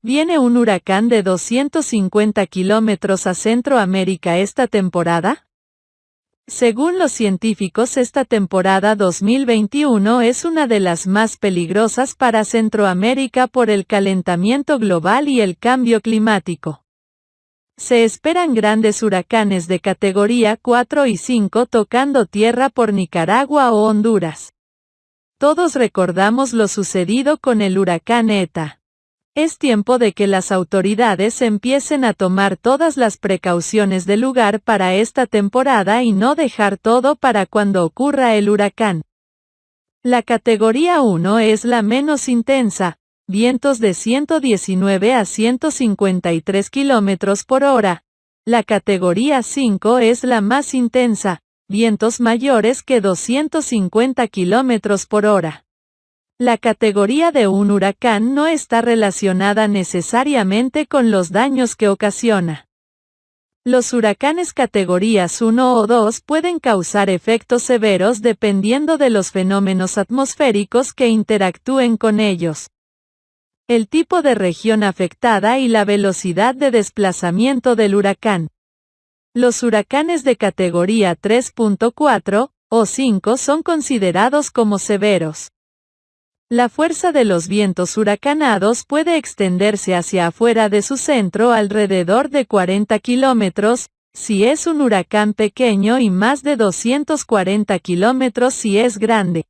¿Viene un huracán de 250 kilómetros a Centroamérica esta temporada? Según los científicos, esta temporada 2021 es una de las más peligrosas para Centroamérica por el calentamiento global y el cambio climático. Se esperan grandes huracanes de categoría 4 y 5 tocando tierra por Nicaragua o Honduras. Todos recordamos lo sucedido con el huracán ETA. Es tiempo de que las autoridades empiecen a tomar todas las precauciones del lugar para esta temporada y no dejar todo para cuando ocurra el huracán. La categoría 1 es la menos intensa, vientos de 119 a 153 km por hora. La categoría 5 es la más intensa, vientos mayores que 250 km por hora. La categoría de un huracán no está relacionada necesariamente con los daños que ocasiona. Los huracanes categorías 1 o 2 pueden causar efectos severos dependiendo de los fenómenos atmosféricos que interactúen con ellos. El tipo de región afectada y la velocidad de desplazamiento del huracán. Los huracanes de categoría 3.4 o 5 son considerados como severos. La fuerza de los vientos huracanados puede extenderse hacia afuera de su centro alrededor de 40 kilómetros, si es un huracán pequeño y más de 240 kilómetros si es grande.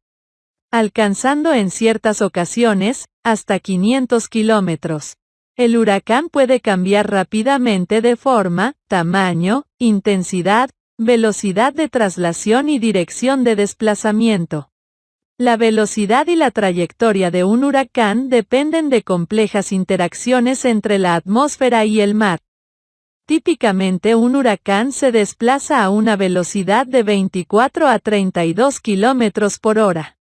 Alcanzando en ciertas ocasiones, hasta 500 kilómetros. El huracán puede cambiar rápidamente de forma, tamaño, intensidad, velocidad de traslación y dirección de desplazamiento. La velocidad y la trayectoria de un huracán dependen de complejas interacciones entre la atmósfera y el mar. Típicamente un huracán se desplaza a una velocidad de 24 a 32 km por hora.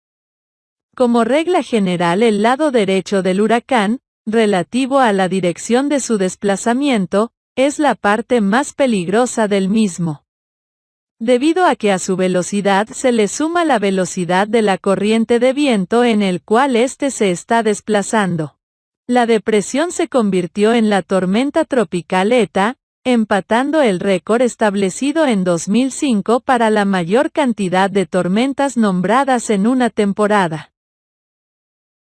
Como regla general el lado derecho del huracán, relativo a la dirección de su desplazamiento, es la parte más peligrosa del mismo debido a que a su velocidad se le suma la velocidad de la corriente de viento en el cual éste se está desplazando. La depresión se convirtió en la tormenta tropical ETA, empatando el récord establecido en 2005 para la mayor cantidad de tormentas nombradas en una temporada.